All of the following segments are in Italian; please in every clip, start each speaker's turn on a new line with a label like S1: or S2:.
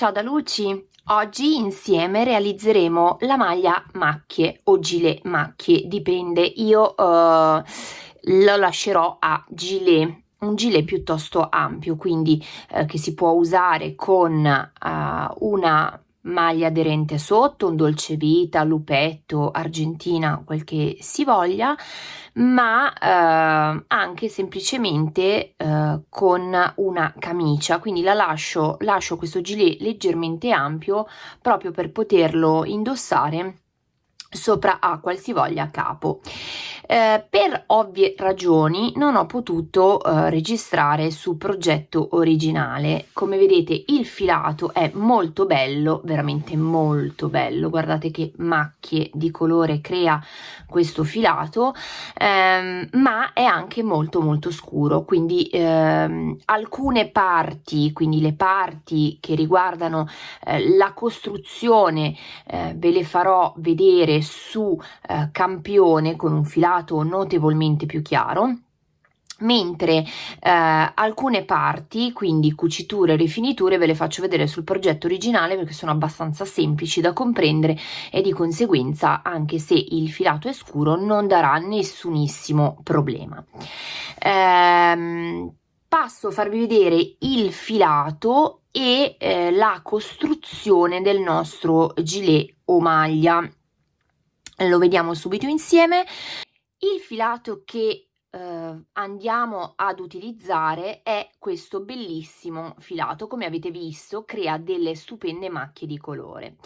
S1: Ciao da Luci! Oggi insieme realizzeremo la maglia macchie o gilet macchie, dipende, io uh, lo lascerò a gilet, un gilet piuttosto ampio, quindi uh, che si può usare con uh, una maglia aderente sotto, un dolce vita, lupetto, argentina, quel che si voglia, ma eh, anche semplicemente eh, con una camicia, quindi la lascio, lascio questo gilet leggermente ampio proprio per poterlo indossare sopra a qualsivoglia capo. Eh, per ovvie ragioni non ho potuto eh, registrare su progetto originale. Come vedete il filato è molto bello, veramente molto bello. Guardate che macchie di colore crea questo filato, ehm, ma è anche molto molto scuro, quindi ehm, alcune parti, quindi le parti che riguardano eh, la costruzione, eh, ve le farò vedere su eh, campione con un filato notevolmente più chiaro mentre eh, alcune parti, quindi cuciture e rifiniture, ve le faccio vedere sul progetto originale perché sono abbastanza semplici da comprendere e di conseguenza anche se il filato è scuro non darà nessunissimo problema. Ehm, passo a farvi vedere il filato e eh, la costruzione del nostro gilet o maglia. Lo vediamo subito insieme. Il filato che eh, andiamo ad utilizzare è questo bellissimo filato. Come avete visto crea delle stupende macchie di colore.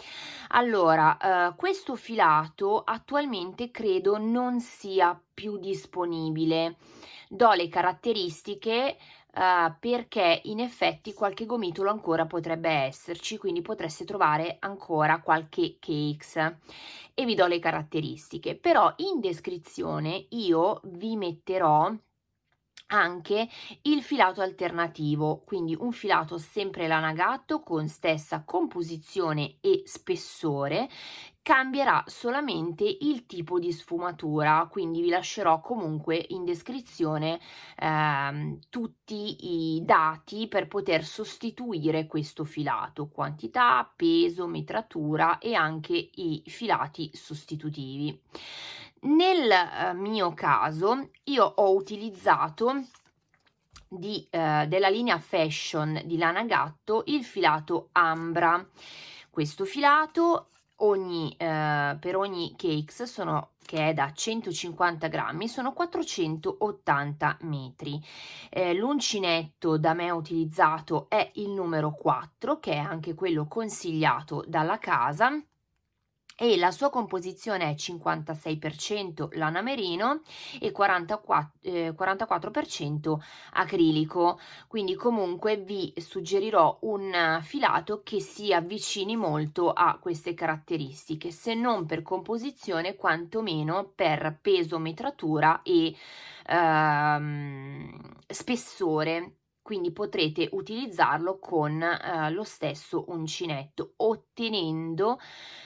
S1: Allora eh, questo filato attualmente credo non sia più disponibile. Do le caratteristiche uh, perché in effetti qualche gomitolo ancora potrebbe esserci, quindi potreste trovare ancora qualche cakes e vi do le caratteristiche. Però in descrizione io vi metterò anche il filato alternativo, quindi un filato sempre lana gatto con stessa composizione e spessore cambierà solamente il tipo di sfumatura quindi vi lascerò comunque in descrizione ehm, tutti i dati per poter sostituire questo filato quantità peso metratura e anche i filati sostitutivi nel eh, mio caso io ho utilizzato di, eh, della linea fashion di lana gatto il filato ambra. Questo filato ogni, eh, per ogni cakes sono che è da 150 grammi sono 480 metri. Eh, l'uncinetto da me utilizzato è il numero 4 che è anche quello consigliato dalla casa e la sua composizione è 56% lana merino e 44%, eh, 44% acrilico. Quindi comunque vi suggerirò un filato che si avvicini molto a queste caratteristiche se non per composizione quantomeno per peso metratura e ehm, spessore quindi potrete utilizzarlo con eh, lo stesso uncinetto ottenendo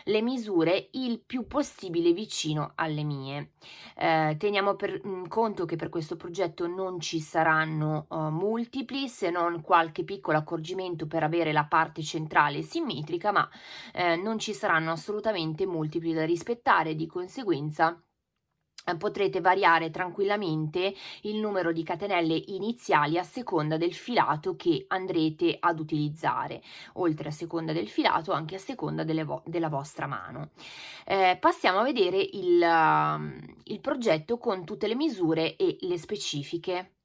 S1: le misure il più possibile vicino alle mie. Eh, teniamo per mh, mm, conto che per questo progetto non ci saranno uh, multipli se non qualche piccolo accorgimento per avere la parte centrale simmetrica ma eh, non ci saranno assolutamente multipli da rispettare. Di conseguenza potrete variare tranquillamente il numero di catenelle iniziali a seconda del filato che andrete ad utilizzare, oltre a seconda del filato anche a seconda vo della vostra mano. Eh, passiamo a vedere il, il progetto con tutte le misure e le specifiche.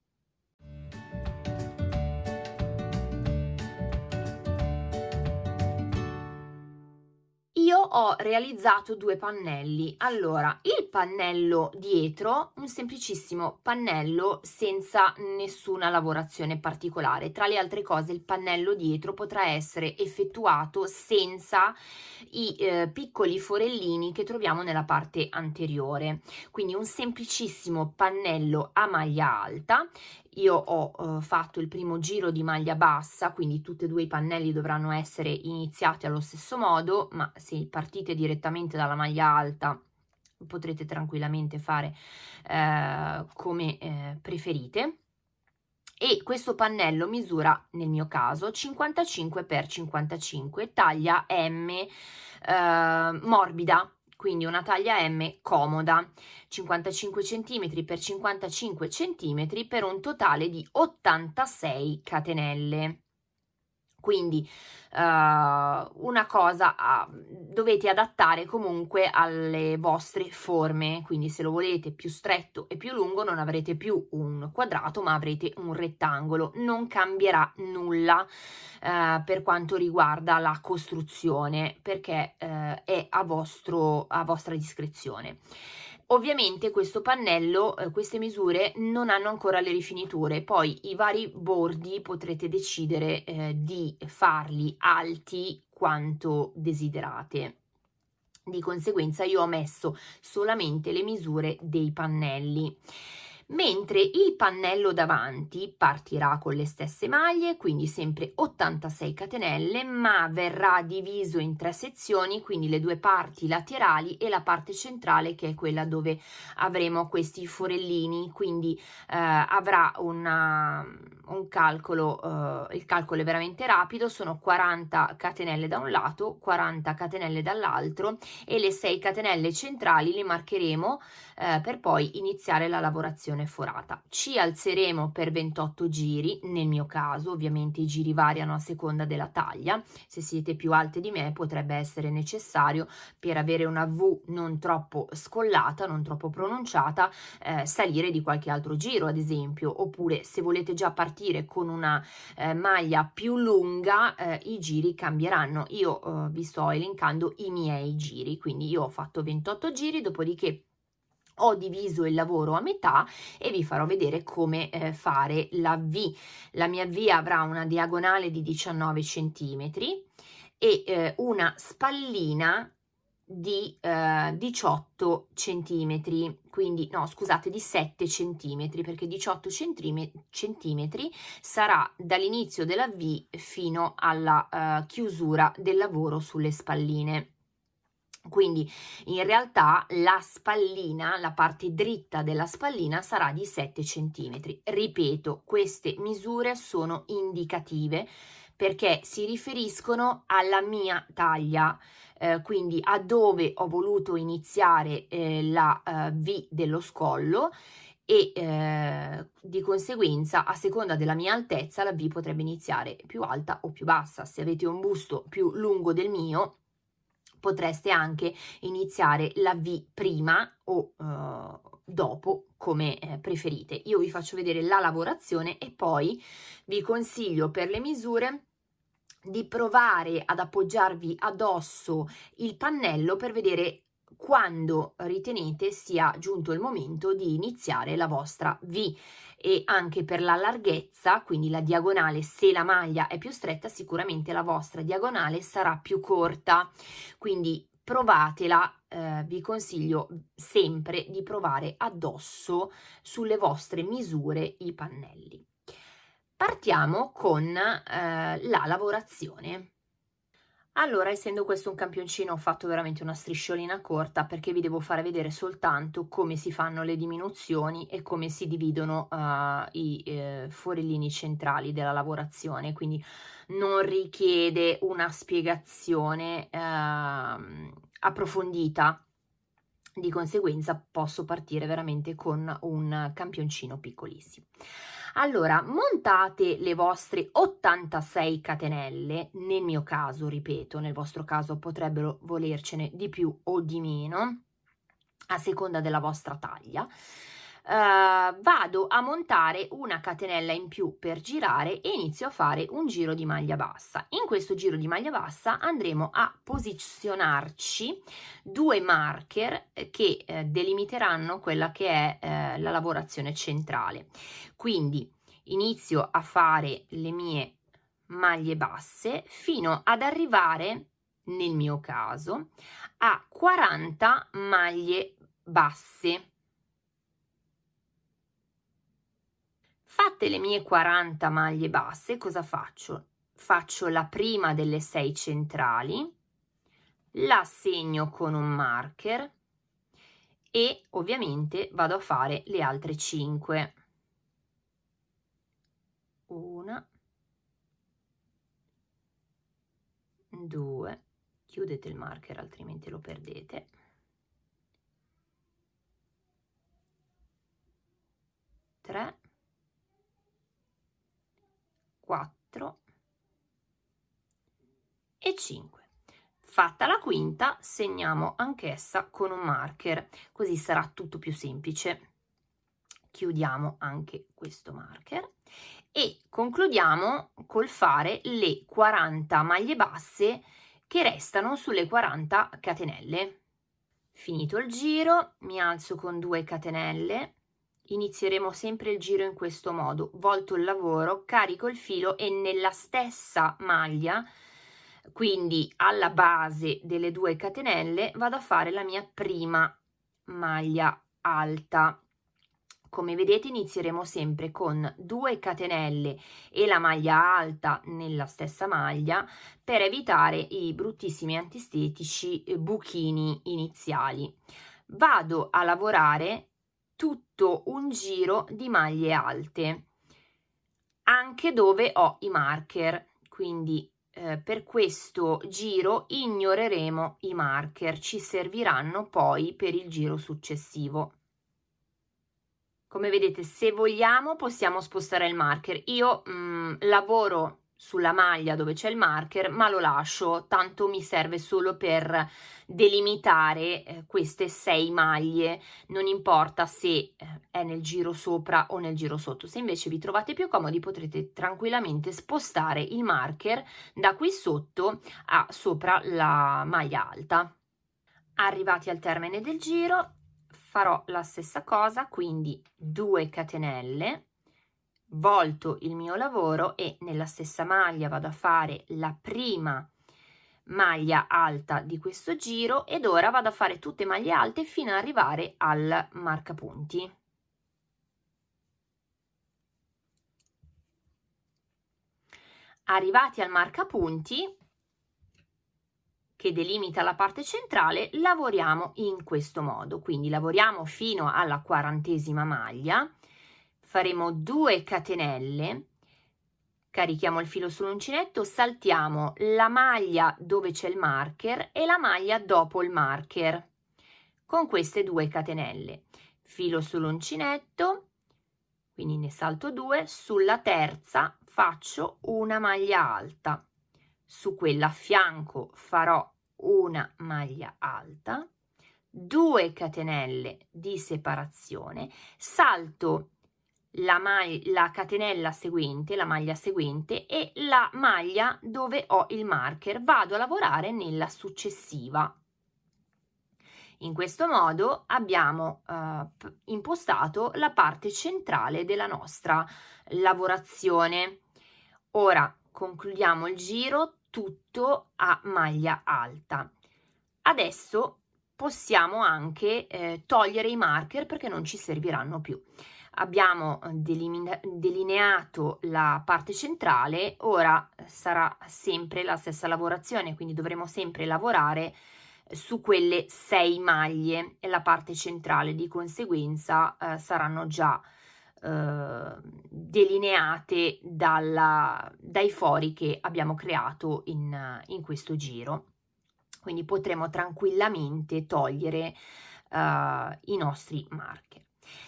S1: Io ho realizzato due pannelli. Allora il pannello dietro un semplicissimo pannello senza nessuna lavorazione particolare. Tra le altre cose il pannello dietro potrà essere effettuato senza i eh, piccoli forellini che troviamo nella parte anteriore. Quindi un semplicissimo pannello a maglia alta io ho eh, fatto il primo giro di maglia bassa quindi tutti e due i pannelli dovranno essere iniziati allo stesso modo ma se partite direttamente dalla maglia alta potrete tranquillamente fare eh, come eh, preferite. E questo pannello misura nel mio caso 55 x 55 taglia M eh, morbida quindi una taglia M comoda 55 cm x 55 cm per un totale di 86 catenelle quindi uh, una cosa uh, dovete adattare comunque alle vostre forme, quindi se lo volete più stretto e più lungo non avrete più un quadrato ma avrete un rettangolo, non cambierà nulla uh, per quanto riguarda la costruzione perché è a, vostro, a vostra discrezione. Ovviamente questo pannello, eh, queste misure non hanno ancora le rifiniture, poi i vari bordi potrete decidere eh, di farli alti quanto desiderate. Di conseguenza io ho messo solamente le misure dei pannelli mentre il pannello davanti partirà con le stesse maglie, quindi sempre 86 catenelle, ma verrà diviso in tre sezioni, quindi le due parti laterali e la parte centrale che è quella dove avremo questi forellini, quindi eh, avrà una, un calcolo, eh, il calcolo è veramente rapido, sono 40 catenelle da un lato, 40 catenelle dall'altro e le 6 catenelle centrali le marcheremo eh, per poi iniziare la lavorazione posizione forata. Ci alzeremo per 28 giri, nel mio caso ovviamente i giri variano a seconda della taglia, se siete più alte di me potrebbe essere necessario per avere una V non troppo scollata, non troppo pronunciata, eh, salire di qualche altro giro ad esempio, oppure se volete già partire con una eh, maglia più lunga eh, i giri cambieranno. Io eh, vi sto elencando i miei giri, quindi io ho fatto 28 giri, dopodiché ho diviso il lavoro a metà e vi farò vedere come eh, fare la V. La mia V avrà una diagonale di 19 centimetri e eh, una spallina di eh, 18 centimetri quindi no scusate di 7 centimetri perché 18 centimetri sarà dall'inizio della V fino alla uh, chiusura del lavoro sulle spalline quindi in realtà la spallina, la parte dritta della spallina sarà di 7 cm. Ripeto, queste misure sono indicative perché si riferiscono alla mia taglia, eh, quindi a dove ho voluto iniziare eh, la eh, V dello scollo e eh, di conseguenza a seconda della mia altezza la V potrebbe iniziare più alta o più bassa. Se avete un busto più lungo del mio potreste anche iniziare la V prima o uh, dopo come eh, preferite. Io vi faccio vedere la lavorazione e poi vi consiglio per le misure di provare ad appoggiarvi addosso il pannello per vedere quando ritenete sia giunto il momento di iniziare la vostra V e anche per la larghezza, quindi la diagonale, se la maglia è più stretta, sicuramente la vostra diagonale sarà più corta. Quindi provatela, eh, vi consiglio sempre di provare addosso sulle vostre misure i pannelli. Partiamo con eh, la lavorazione. Allora, essendo questo un campioncino, ho fatto veramente una strisciolina corta perché vi devo fare vedere soltanto come si fanno le diminuzioni e come si dividono uh, i eh, forellini centrali della lavorazione, quindi non richiede una spiegazione uh, approfondita di conseguenza posso partire veramente con un campioncino piccolissimo. Allora, montate le vostre 86 catenelle, nel mio caso, ripeto, nel vostro caso potrebbero volercene di più o di meno, a seconda della vostra taglia. Uh, vado a montare una catenella in più per girare e inizio a fare un giro di maglia bassa. In questo giro di maglia bassa andremo a posizionarci due marker che eh, delimiteranno quella che è eh, la lavorazione centrale. Quindi inizio a fare le mie maglie basse fino ad arrivare nel mio caso a 40 maglie basse Fatte le mie 40 maglie basse, cosa faccio? Faccio la prima delle 6 centrali, la segno con un marker e ovviamente vado a fare le altre 5. una due chiudete il marker altrimenti lo perdete tre quattro e 5 fatta la quinta segniamo anch'essa con un marker così sarà tutto più semplice. Chiudiamo anche questo marker e concludiamo col fare le 40 maglie basse che restano sulle 40 catenelle. Finito il giro mi alzo con 2 catenelle inizieremo sempre il giro in questo modo. Volto il lavoro carico il filo e nella stessa maglia quindi alla base delle due catenelle vado a fare la mia prima maglia alta. Come vedete inizieremo sempre con 2 catenelle e la maglia alta nella stessa maglia per evitare i bruttissimi antistetici eh, buchini iniziali. Vado a lavorare tutto un giro di maglie alte anche dove ho i marker. Quindi eh, per questo giro ignoreremo i marker ci serviranno poi per il giro successivo. Come vedete se vogliamo possiamo spostare il marker. Io mh, mm, lavoro sulla maglia dove c'è il marker ma lo lascio tanto mi serve solo per delimitare eh, queste sei maglie. Non importa se eh, è nel giro sopra o nel giro sotto. Se invece vi trovate più comodi potrete tranquillamente spostare il marker da qui sotto a sopra la maglia alta. Arrivati al termine del giro farò la stessa cosa quindi 2 catenelle volto il mio lavoro e nella stessa maglia vado a fare la prima maglia alta di questo giro ed ora vado a fare tutte maglie alte fino ad arrivare al marcapunti. Arrivati al marcapunti che delimita la parte centrale lavoriamo in questo modo. Quindi lavoriamo fino alla quarantesima maglia faremo 2 catenelle. Carichiamo il filo sull'uncinetto saltiamo la maglia dove c'è il marker e la maglia dopo il marker. Con queste due catenelle. Filo sull'uncinetto quindi ne salto due. Sulla terza faccio una maglia alta. Su quella a fianco farò una maglia alta. 2 catenelle di separazione. Salto la, la catenella seguente la maglia seguente e la maglia dove ho il marker vado a lavorare nella successiva in questo modo abbiamo eh, impostato la parte centrale della nostra lavorazione ora concludiamo il giro tutto a maglia alta. Adesso possiamo anche eh, togliere i marker perché non ci serviranno più. Abbiamo eh, delineato la parte centrale, ora sarà sempre la stessa lavorazione, quindi dovremo sempre lavorare eh, su quelle sei maglie e la parte centrale. Di conseguenza eh, saranno già eh, delineate dalla, dai fori che abbiamo creato in, in questo giro. Quindi potremo tranquillamente togliere uh, i nostri marker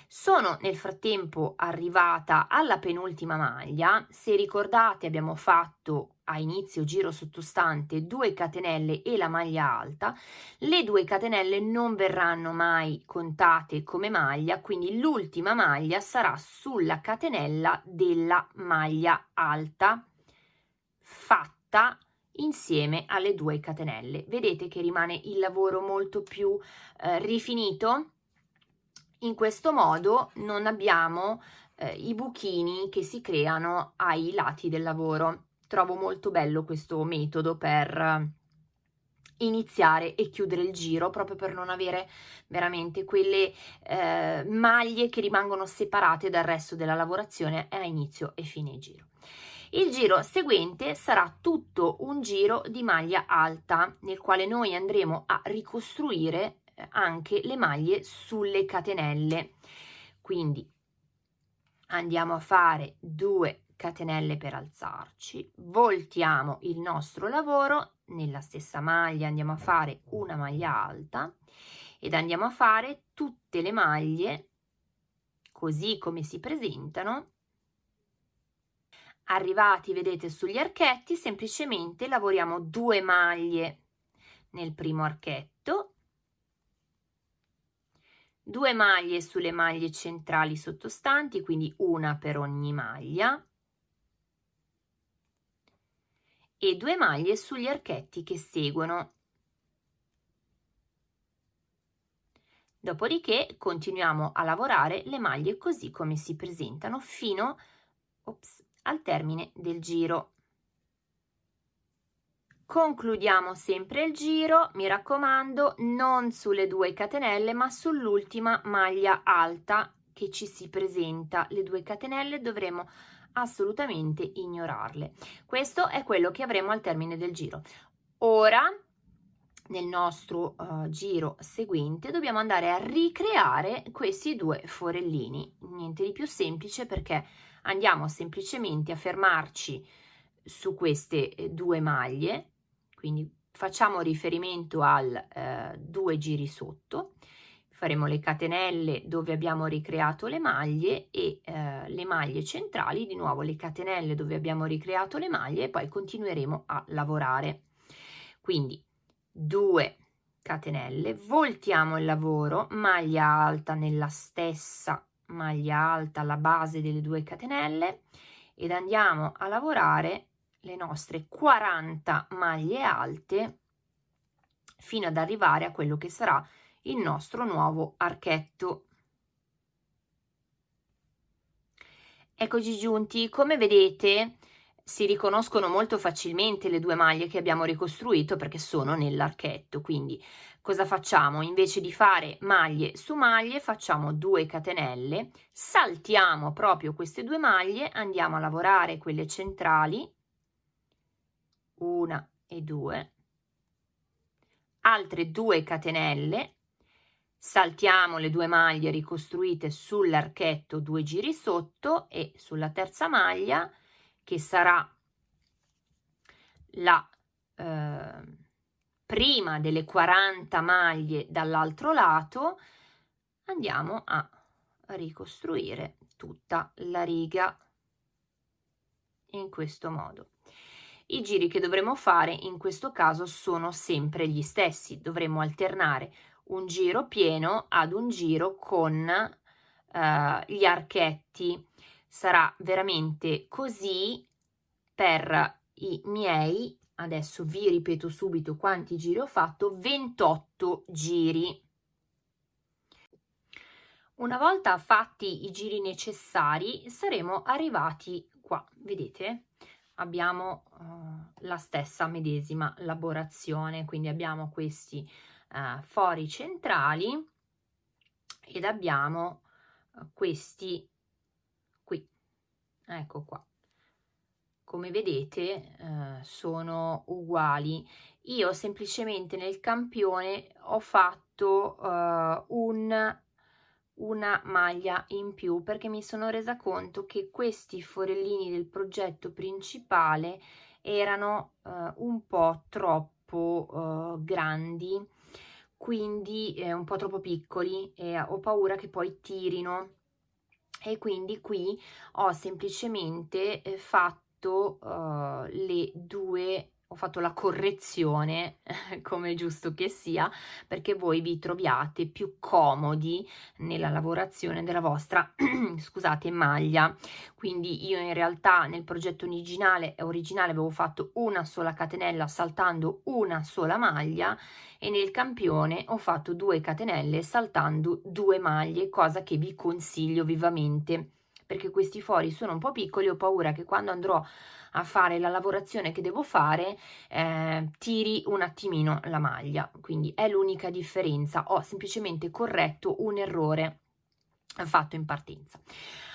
S1: sono nel frattempo arrivata alla penultima maglia. Se ricordate abbiamo fatto a inizio giro sottostante 2 catenelle e la maglia alta. Le due catenelle non verranno mai contate come maglia quindi l'ultima maglia sarà sulla catenella della maglia alta fatta insieme alle due catenelle. Vedete che rimane il lavoro molto più eh, rifinito in questo modo non abbiamo eh, i buchini che si creano ai lati del lavoro trovo molto bello questo metodo per iniziare e chiudere il giro proprio per non avere veramente quelle eh, maglie che rimangono separate dal resto della lavorazione a inizio e fine giro. Il giro seguente sarà tutto un giro di maglia alta nel quale noi andremo a ricostruire anche le maglie sulle catenelle. Quindi andiamo a fare 2 catenelle per alzarci voltiamo il nostro lavoro nella stessa maglia andiamo a fare una maglia alta ed andiamo a fare tutte le maglie così come si presentano arrivati vedete sugli archetti semplicemente lavoriamo due maglie nel primo archetto due maglie sulle maglie centrali sottostanti quindi una per ogni maglia e due maglie sugli archetti che seguono. Dopodiché continuiamo a lavorare le maglie così come si presentano fino ops, al termine del giro concludiamo sempre il giro mi raccomando non sulle due catenelle ma sull'ultima maglia alta che ci si presenta. Le due catenelle dovremo assolutamente ignorarle. Questo è quello che avremo al termine del giro. Ora nel nostro uh, giro seguente dobbiamo andare a ricreare questi due forellini. Niente di più semplice perché andiamo semplicemente a fermarci su queste eh, due maglie quindi facciamo riferimento al eh, due giri sotto. Faremo le catenelle dove abbiamo ricreato le maglie e eh, le maglie centrali di nuovo le catenelle dove abbiamo ricreato le maglie e poi continueremo a lavorare. Quindi 2 catenelle voltiamo il lavoro maglia alta nella stessa maglia alta alla base delle due catenelle ed andiamo a lavorare le nostre 40 maglie alte fino ad arrivare a quello che sarà il nostro nuovo archetto. Eccoci giunti. Come vedete si riconoscono molto facilmente le due maglie che abbiamo ricostruito perché sono nell'archetto quindi cosa facciamo? Invece di fare maglie su maglie facciamo 2 catenelle saltiamo proprio queste due maglie andiamo a lavorare quelle centrali una e due. Altre 2 catenelle. Saltiamo le due maglie ricostruite sull'archetto due giri sotto e sulla terza maglia che sarà la eh, prima delle 40 maglie dall'altro lato andiamo a ricostruire tutta la riga in questo modo i giri che dovremo fare in questo caso sono sempre gli stessi. Dovremo alternare un giro pieno ad un giro con eh, gli archetti. Sarà veramente così per i miei adesso vi ripeto subito quanti giri ho fatto 28 giri. Una volta fatti i giri necessari saremo arrivati qua vedete abbiamo uh, la stessa medesima lavorazione quindi abbiamo questi uh, fori centrali ed abbiamo uh, questi ecco qua. Come vedete eh, sono uguali. Io semplicemente nel campione ho fatto eh, un una maglia in più perché mi sono resa conto che questi forellini del progetto principale erano eh, un po' troppo eh, grandi quindi eh, un po' troppo piccoli e ho paura che poi tirino. E quindi qui ho semplicemente eh, fatto uh, le due ho fatto la correzione come giusto che sia perché voi vi troviate più comodi nella lavorazione della vostra scusate maglia. Quindi io in realtà nel progetto originale originale avevo fatto una sola catenella saltando una sola maglia e nel campione ho fatto due catenelle saltando due maglie cosa che vi consiglio vivamente perché questi fori sono un po' piccoli ho paura che quando andrò a fare la lavorazione che devo fare eh, tiri un attimino la maglia. Quindi è l'unica differenza. Ho semplicemente corretto un errore fatto in partenza.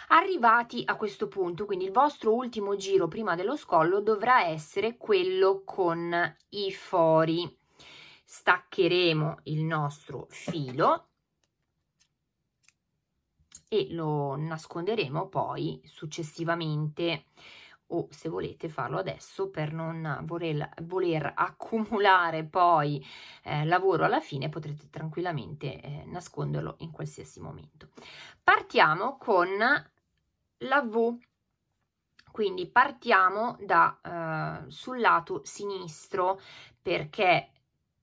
S1: Arrivati a questo punto quindi il vostro ultimo giro prima dello scollo dovrà essere quello con i fori. Staccheremo il nostro filo e lo nasconderemo poi successivamente. O se volete farlo adesso per non voler, voler accumulare poi eh, lavoro alla fine potrete tranquillamente eh, nasconderlo in qualsiasi momento. Partiamo con la V. Quindi partiamo da eh, sul lato sinistro perché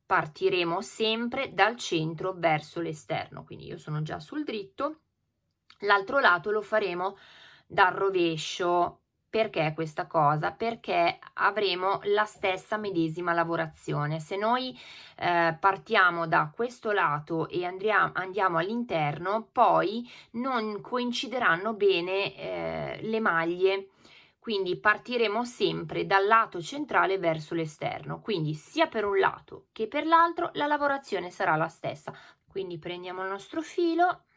S1: partiremo sempre dal centro verso l'esterno. Quindi io sono già sul dritto l'altro lato lo faremo dal rovescio perché questa cosa? Perché avremo la stessa medesima lavorazione. Se noi eh, partiamo da questo lato e andriamo, andiamo all'interno, poi non coincideranno bene eh, le maglie quindi partiremo sempre dal lato centrale verso l'esterno quindi sia per un lato che per l'altro la lavorazione sarà la stessa quindi prendiamo il nostro filo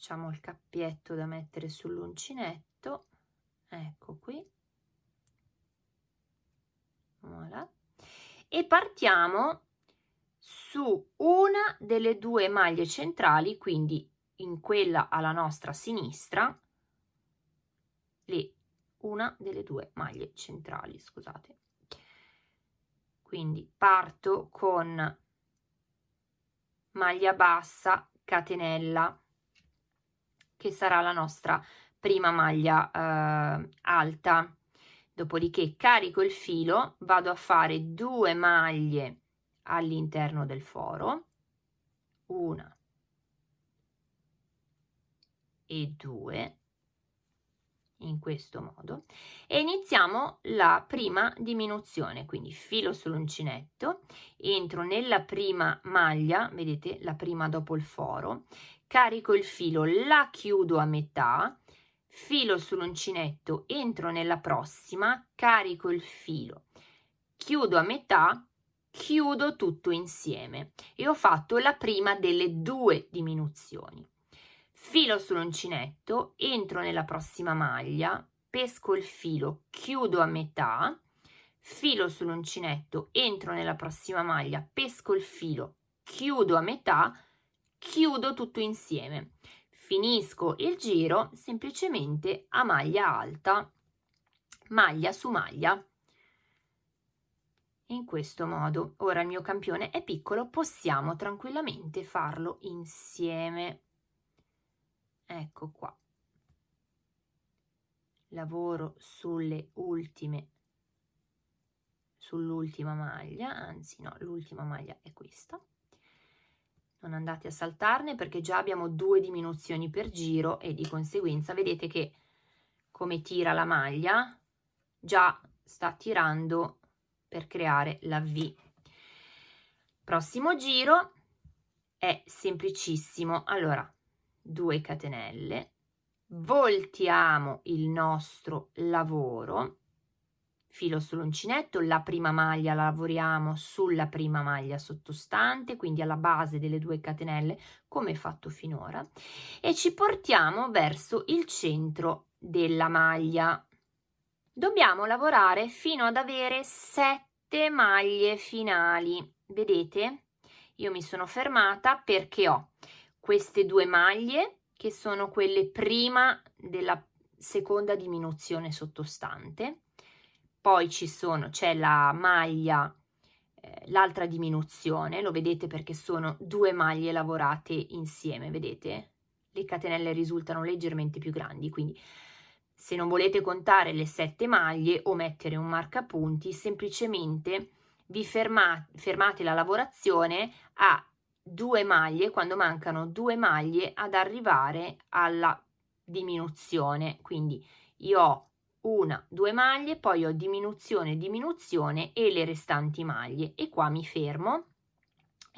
S1: facciamo il cappietto da mettere sull'uncinetto. Ecco qui. Voilà. e partiamo su una delle due maglie centrali quindi in quella alla nostra sinistra le una delle due maglie centrali scusate. Quindi parto con maglia bassa catenella che sarà la nostra prima maglia eh, alta. Dopodiché carico il filo vado a fare due maglie all'interno del foro una e due in questo modo e iniziamo la prima diminuzione. Quindi filo sull'uncinetto entro nella prima maglia vedete la prima dopo il foro carico il filo la chiudo a metà filo sull'uncinetto entro nella prossima carico il filo chiudo a metà chiudo tutto insieme. E ho fatto la prima delle due diminuzioni. Filo sull'uncinetto entro nella prossima maglia pesco il filo chiudo a metà filo sull'uncinetto entro nella prossima maglia pesco il filo chiudo a metà chiudo tutto insieme. Finisco il giro semplicemente a maglia alta maglia su maglia. In questo modo. Ora il mio campione è piccolo possiamo tranquillamente farlo insieme. Ecco qua. Lavoro sulle ultime sull'ultima maglia anzi no l'ultima maglia è questa non andate a saltarne perché già abbiamo due diminuzioni per giro e di conseguenza vedete che come tira la maglia già sta tirando per creare la V. Prossimo giro è semplicissimo. Allora 2 catenelle. Voltiamo il nostro lavoro filo sull'uncinetto la prima maglia la lavoriamo sulla prima maglia sottostante quindi alla base delle due catenelle come fatto finora e ci portiamo verso il centro della maglia. Dobbiamo lavorare fino ad avere sette maglie finali. Vedete? Io mi sono fermata perché ho queste due maglie che sono quelle prima della seconda diminuzione sottostante poi ci sono c'è la maglia eh, l'altra diminuzione lo vedete perché sono due maglie lavorate insieme vedete? Le catenelle risultano leggermente più grandi quindi se non volete contare le sette maglie o mettere un marcapunti semplicemente vi fermate, fermate la lavorazione a due maglie quando mancano due maglie ad arrivare alla diminuzione. Quindi io ho una due maglie poi ho diminuzione diminuzione e le restanti maglie. E qua mi fermo.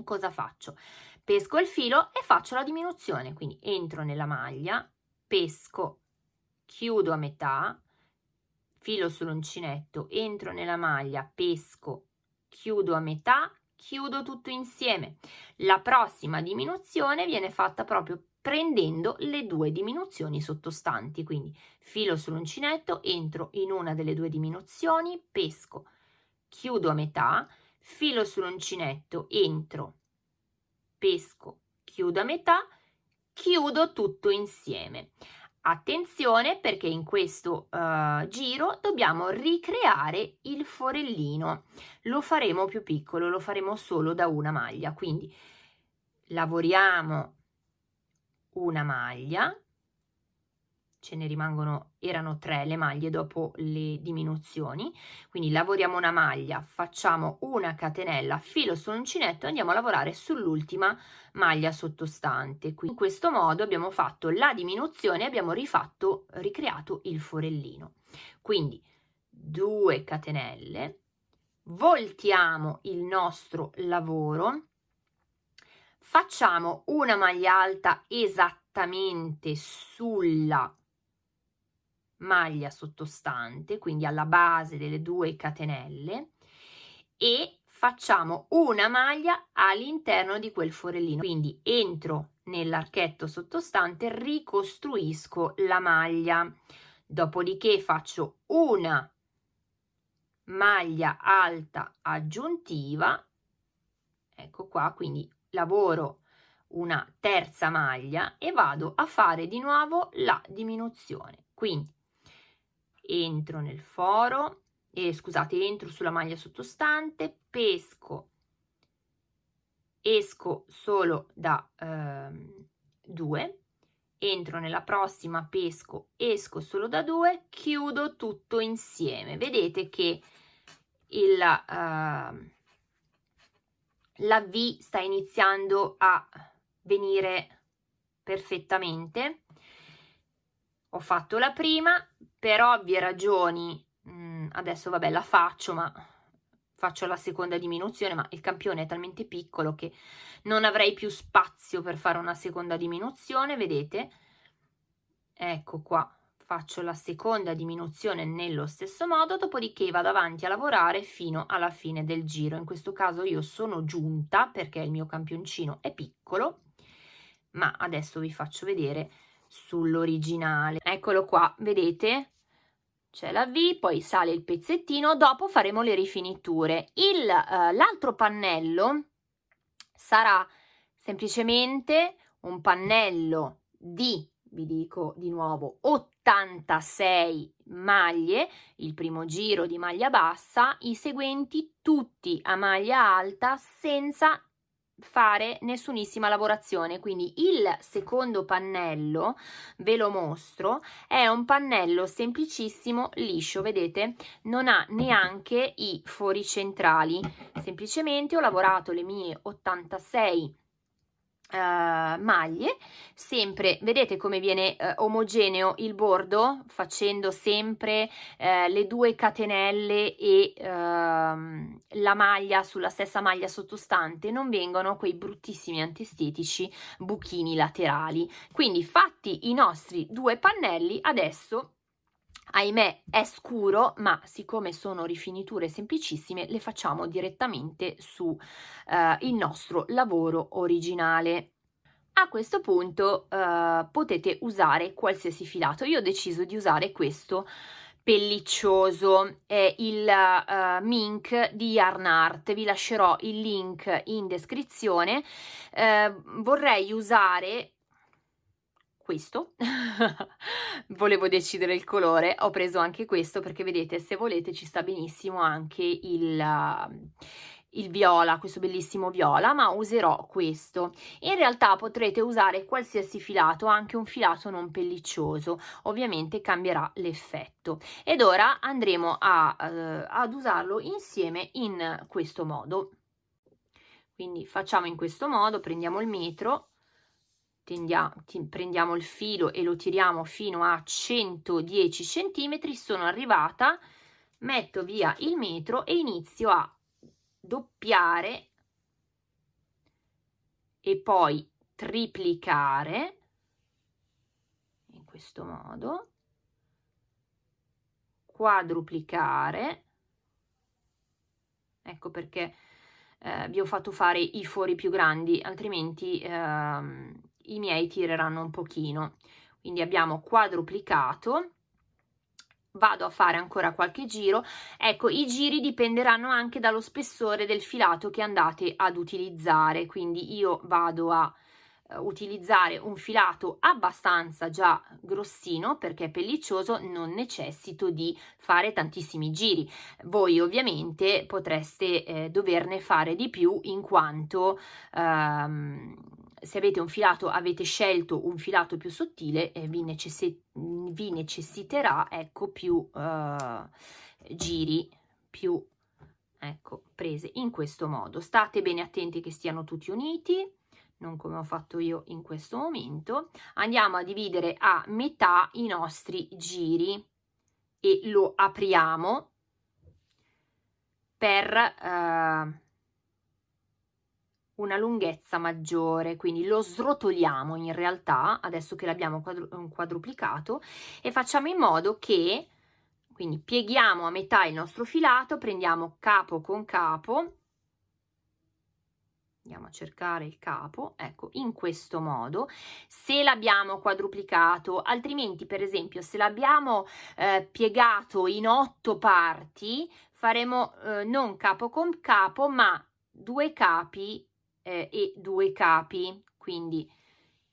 S1: Cosa faccio? Pesco il filo e faccio la diminuzione. Quindi entro nella maglia pesco chiudo a metà filo sull'uncinetto entro nella maglia pesco chiudo a metà chiudo tutto insieme. La prossima diminuzione viene fatta proprio prendendo le due diminuzioni sottostanti, quindi filo sull'uncinetto, entro in una delle due diminuzioni, pesco, chiudo a metà, filo sull'uncinetto, entro, pesco, chiudo a metà, chiudo tutto insieme. Attenzione perché in questo uh, giro dobbiamo ricreare il forellino. Lo faremo più piccolo, lo faremo solo da una maglia, quindi lavoriamo una maglia, ce ne rimangono, erano tre le maglie dopo le diminuzioni, quindi lavoriamo una maglia, facciamo una catenella, filo sull'uncinetto andiamo a lavorare sull'ultima maglia sottostante. Quindi in questo modo abbiamo fatto la diminuzione abbiamo rifatto, ricreato il forellino. Quindi due catenelle, voltiamo il nostro lavoro, facciamo una maglia alta esattamente sulla maglia sottostante, quindi alla base delle due catenelle e facciamo una maglia all'interno di quel forellino. Quindi entro nell'archetto sottostante, ricostruisco la maglia, dopodiché faccio una maglia alta aggiuntiva, ecco qua, quindi lavoro una terza maglia e vado a fare di nuovo la diminuzione. Quindi entro nel foro, eh, scusate, entro sulla maglia sottostante, pesco, esco solo da ehm, 2, entro nella prossima, pesco, esco solo da 2, chiudo tutto insieme. Vedete che il, uh, la V sta iniziando a venire perfettamente. Ho fatto la prima, per ovvie ragioni, mm, adesso vabbè la faccio, ma faccio la seconda diminuzione, ma il campione è talmente piccolo che non avrei più spazio per fare una seconda diminuzione, vedete? Ecco qua, faccio la seconda diminuzione nello stesso modo, dopodiché vado avanti a lavorare fino alla fine del giro. In questo caso io sono giunta perché il mio campioncino è piccolo, ma adesso vi faccio vedere sull'originale. Eccolo qua, vedete? C'è la V, poi sale il pezzettino, dopo faremo le rifiniture. Eh, l'altro pannello sarà semplicemente un pannello di, vi dico di nuovo, 86 maglie, il primo giro di maglia bassa, i seguenti tutti a maglia alta senza fare nessunissima lavorazione. Quindi il secondo pannello ve lo mostro è un pannello semplicissimo liscio vedete? Non ha neanche i fori centrali. Semplicemente ho lavorato le mie 86 Uh, maglie sempre vedete come viene uh, omogeneo il bordo facendo sempre uh, le due catenelle e ehm, la maglia sulla stessa maglia sottostante non vengono quei bruttissimi antestetici buchini laterali. Quindi fatti i nostri due pannelli adesso ahimè è scuro ma siccome sono rifiniture semplicissime le facciamo direttamente su eh, il nostro lavoro originale. A questo punto eh, potete usare qualsiasi filato. Io ho deciso di usare questo pelliccioso. È il uh, mink di Yarn Art. Vi lascerò il link in descrizione. Uh, vorrei usare questo. Volevo decidere il colore ho preso anche questo perché vedete se volete ci sta benissimo anche il, uh, il viola questo bellissimo viola ma userò questo. In realtà potrete usare qualsiasi filato anche un filato non pelliccioso ovviamente cambierà l'effetto. Ed ora andremo a, uh, ad usarlo insieme in questo modo. Quindi facciamo in questo modo prendiamo il metro prendiamo il filo e lo tiriamo fino a 110 centimetri sono arrivata metto via il metro e inizio a doppiare e poi triplicare in questo modo quadruplicare. Ecco perché eh, vi ho fatto fare i fori più grandi altrimenti ehm, i miei tireranno un pochino. Quindi abbiamo quadruplicato. Vado a fare ancora qualche giro. Ecco i giri dipenderanno anche dallo spessore del filato che andate ad utilizzare. Quindi io vado a eh, utilizzare un filato abbastanza già grossino perché pelliccioso non necessito di fare tantissimi giri. Voi ovviamente potreste eh, doverne fare di più in quanto ehm, se avete un filato avete scelto un filato più sottile eh, vi, necessi vi, necessiterà ecco più eh, giri più ecco prese in questo modo. State bene attenti che stiano tutti uniti non come ho fatto io in questo momento, andiamo a dividere a metà i nostri giri e lo apriamo per eh, una lunghezza maggiore, quindi lo srotoliamo in realtà, adesso che l'abbiamo quadru quadruplicato, e facciamo in modo che, quindi pieghiamo a metà il nostro filato, prendiamo capo con capo, andiamo a cercare il capo, ecco, in questo modo, se l'abbiamo quadruplicato, altrimenti per esempio se l'abbiamo eh, piegato in otto parti, faremo eh, non capo con capo, ma due capi eh, e due capi, quindi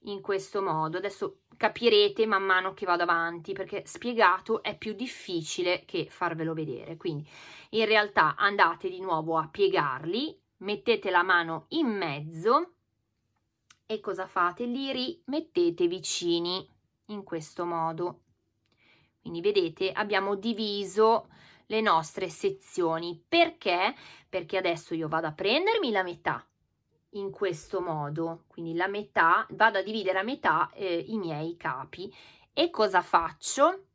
S1: in questo modo, adesso capirete man mano che vado avanti perché spiegato è più difficile che farvelo vedere, quindi in realtà andate di nuovo a piegarli, mettete la mano in mezzo e cosa fate? Li rimettete vicini in questo modo. Quindi vedete abbiamo diviso le nostre sezioni. Perché? Perché adesso io vado a prendermi la metà in questo modo, quindi la metà, vado a dividere a metà eh, i miei capi. E cosa faccio?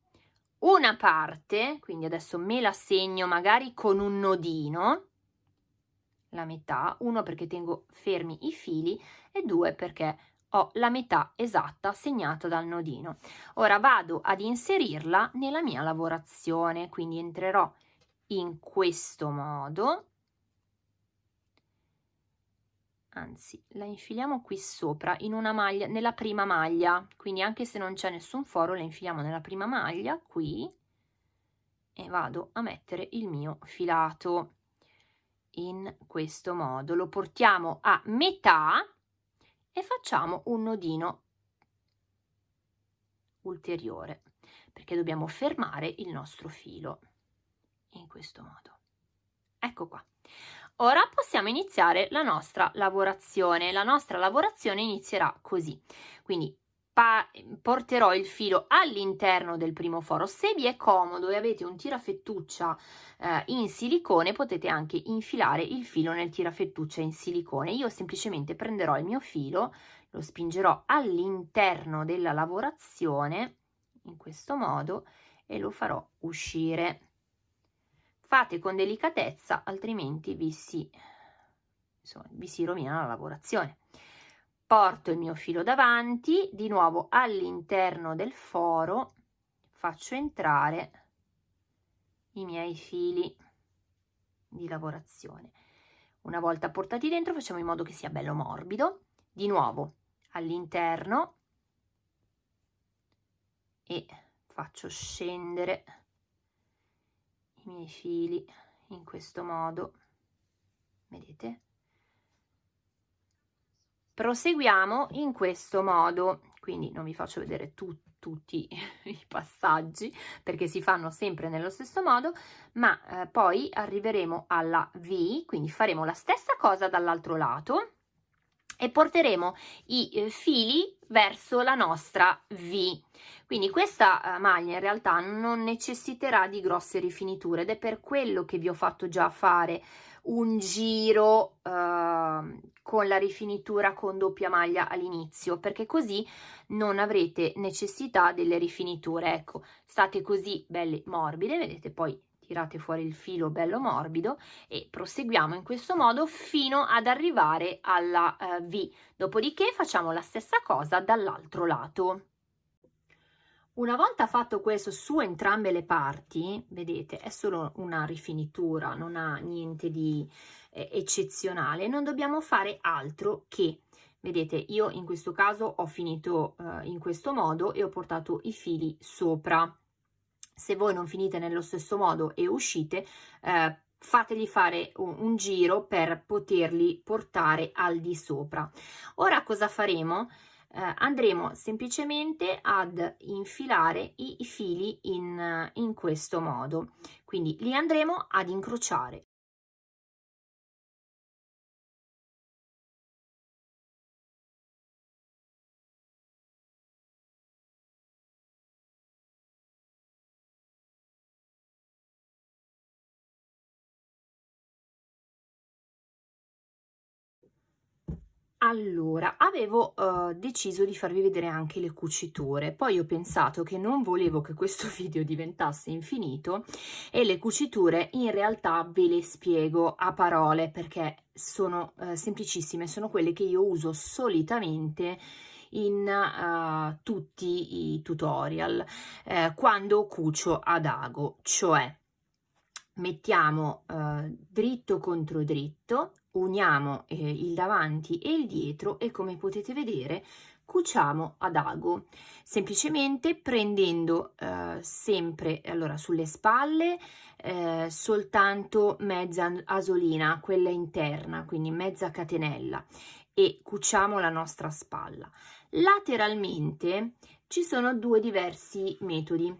S1: Una parte, quindi adesso me la segno magari con un nodino, la metà, uno perché tengo fermi i fili e due perché ho la metà esatta segnata dal nodino. Ora vado ad inserirla nella mia lavorazione, quindi entrerò in questo modo, anzi la infiliamo qui sopra in una maglia, nella prima maglia, quindi anche se non c'è nessun foro la infiliamo nella prima maglia qui e vado a mettere il mio filato in questo modo. Lo portiamo a metà e facciamo un nodino ulteriore perché dobbiamo fermare il nostro filo in questo modo. Ecco qua ora possiamo iniziare la nostra lavorazione. La nostra lavorazione inizierà così. Quindi porterò il filo all'interno del primo foro. Se vi è comodo e avete un tirafettuccia eh, in silicone potete anche infilare il filo nel tirafettuccia in silicone. Io semplicemente prenderò il mio filo lo spingerò all'interno della lavorazione in questo modo e lo farò uscire fate con delicatezza altrimenti vi si, insomma, vi si rovina la lavorazione. Porto il mio filo davanti di nuovo all'interno del foro faccio entrare i miei fili di lavorazione. Una volta portati dentro facciamo in modo che sia bello morbido. Di nuovo all'interno e faccio scendere i miei fili in questo modo. Vedete? Proseguiamo in questo modo. Quindi non vi faccio vedere tu, tutti i passaggi perché si fanno sempre nello stesso modo ma eh, poi arriveremo alla V quindi faremo la stessa cosa dall'altro lato e porteremo i eh, fili verso la nostra V. Quindi questa eh, maglia in realtà non necessiterà di grosse rifiniture ed è per quello che vi ho fatto già fare un giro eh, con la rifinitura con doppia maglia all'inizio perché così non avrete necessità delle rifiniture ecco state così belle morbide vedete poi tirate fuori il filo bello morbido e proseguiamo in questo modo fino ad arrivare alla eh, V dopodiché facciamo la stessa cosa dall'altro lato una volta fatto questo su entrambe le parti, vedete, è solo una rifinitura, non ha niente di eh, eccezionale, non dobbiamo fare altro che, vedete, io in questo caso ho finito eh, in questo modo e ho portato i fili sopra. Se voi non finite nello stesso modo e uscite, eh, fategli fare un, un, giro per poterli portare al di sopra. Ora cosa faremo? Eh, andremo semplicemente ad infilare i, i fili in, in questo modo, quindi li andremo ad incrociare Allora, avevo uh, deciso di farvi vedere anche le cuciture, poi ho pensato che non volevo che questo video diventasse infinito e le cuciture in realtà ve le spiego a parole perché sono uh, semplicissime, sono quelle che io uso solitamente in uh, tutti i tutorial eh, quando cucio ad ago, cioè mettiamo dritto contro dritto uniamo eh, il davanti e il dietro e come potete vedere cuciamo ad ago semplicemente prendendo eh, sempre allora sulle spalle eh, soltanto mezza asolina quella interna quindi mezza catenella e cuciamo la nostra spalla. Lateralmente ci sono due diversi metodi.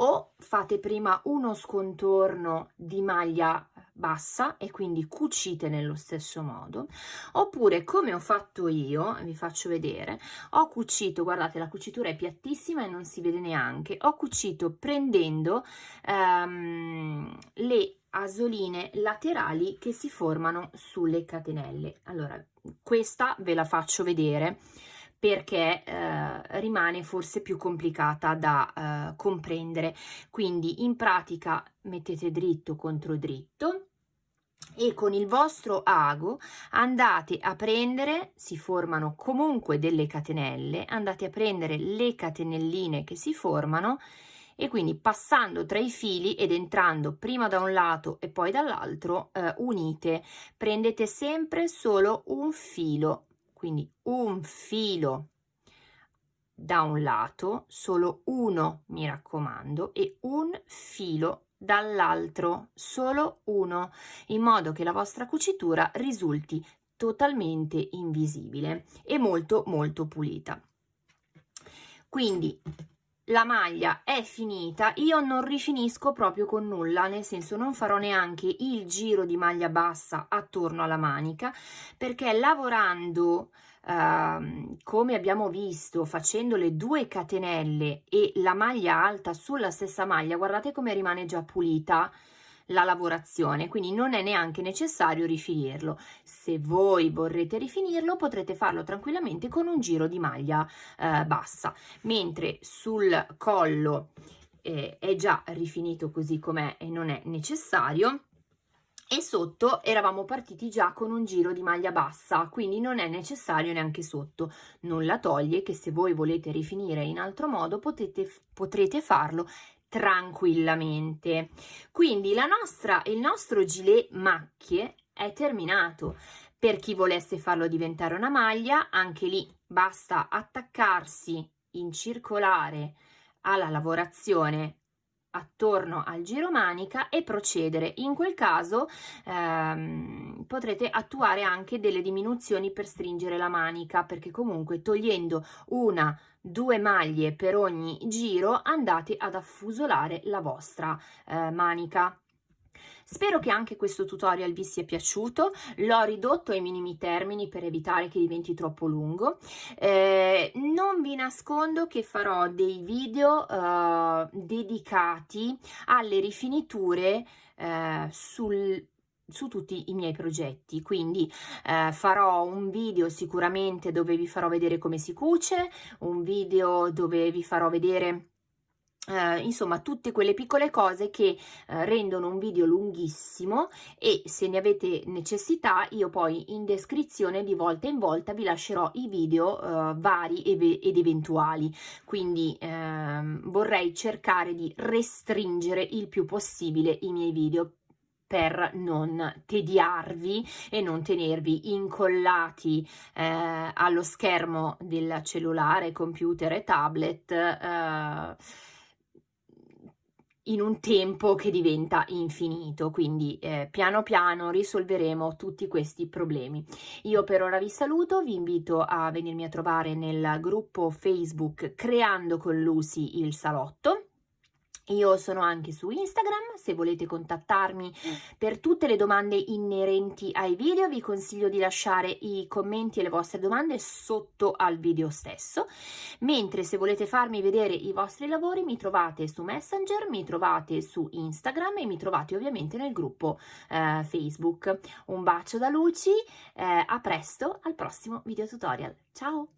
S1: O fate prima uno scontorno di maglia bassa e quindi cucite nello stesso modo oppure come ho fatto io vi faccio vedere ho cucito guardate la cucitura è piattissima e non si vede neanche ho cucito prendendo um, le asoline laterali che si formano sulle catenelle. Allora questa ve la faccio vedere perché eh, rimane forse più complicata da eh, comprendere. Quindi in pratica mettete dritto contro dritto e con il vostro ago andate a prendere si formano comunque delle catenelle andate a prendere le catenelline che si formano e quindi passando tra i fili ed entrando prima da un lato e poi dall'altro eh, unite. Prendete sempre solo un filo quindi un filo da un lato, solo uno mi raccomando, e un filo dall'altro, solo uno, in modo che la vostra cucitura risulti totalmente invisibile e molto molto pulita. Quindi la maglia è finita, io non rifinisco proprio con nulla, nel senso non farò neanche il giro di maglia bassa attorno alla manica, perché lavorando Uh, come abbiamo visto facendo le due catenelle e la maglia alta sulla stessa maglia guardate come rimane già pulita la lavorazione quindi non è neanche necessario rifinirlo. Se voi vorrete rifinirlo potrete farlo tranquillamente con un giro di maglia eh, bassa. Mentre sul collo eh, è già rifinito così com'è e non è necessario e sotto eravamo partiti già con un giro di maglia bassa quindi non è necessario neanche sotto. Non la toglie che se voi volete rifinire in altro modo potete, potrete farlo tranquillamente. Quindi la nostra il nostro gilet macchie è terminato. Per chi volesse farlo diventare una maglia anche lì basta attaccarsi in circolare alla lavorazione attorno al giro manica e procedere. In quel caso ehm, potrete attuare anche delle diminuzioni per stringere la manica perché comunque togliendo una due maglie per ogni giro andate ad affusolare la vostra eh, manica Spero che anche questo tutorial vi sia piaciuto, l'ho ridotto ai minimi termini per evitare che diventi troppo lungo. Eh, non vi nascondo che farò dei video eh, dedicati alle rifiniture eh, sul su tutti i miei progetti quindi eh, farò un video sicuramente dove vi farò vedere come si cuce un video dove vi farò vedere Uh, insomma tutte quelle piccole cose che uh, rendono un video lunghissimo e se ne avete necessità io poi in descrizione di volta in volta vi lascerò i video uh, vari ed eventuali. Quindi ehm, vorrei cercare di restringere il più possibile i miei video per non tediarvi e non tenervi incollati allo schermo del cellulare, computer e tablet in un tempo che diventa infinito, quindi eh, piano piano risolveremo tutti questi problemi. Io per ora vi saluto, vi invito a venirmi a trovare nel gruppo Facebook Creando con Lucy il salotto io sono anche su Instagram, se volete contattarmi per tutte le domande inerenti ai video vi consiglio di lasciare i commenti e le vostre domande sotto al video stesso, mentre se volete farmi vedere i vostri lavori mi trovate su Messenger, mi trovate su Instagram e mi trovate ovviamente nel gruppo eh, Facebook. Un bacio da Luci, eh, a presto al prossimo video tutorial, ciao!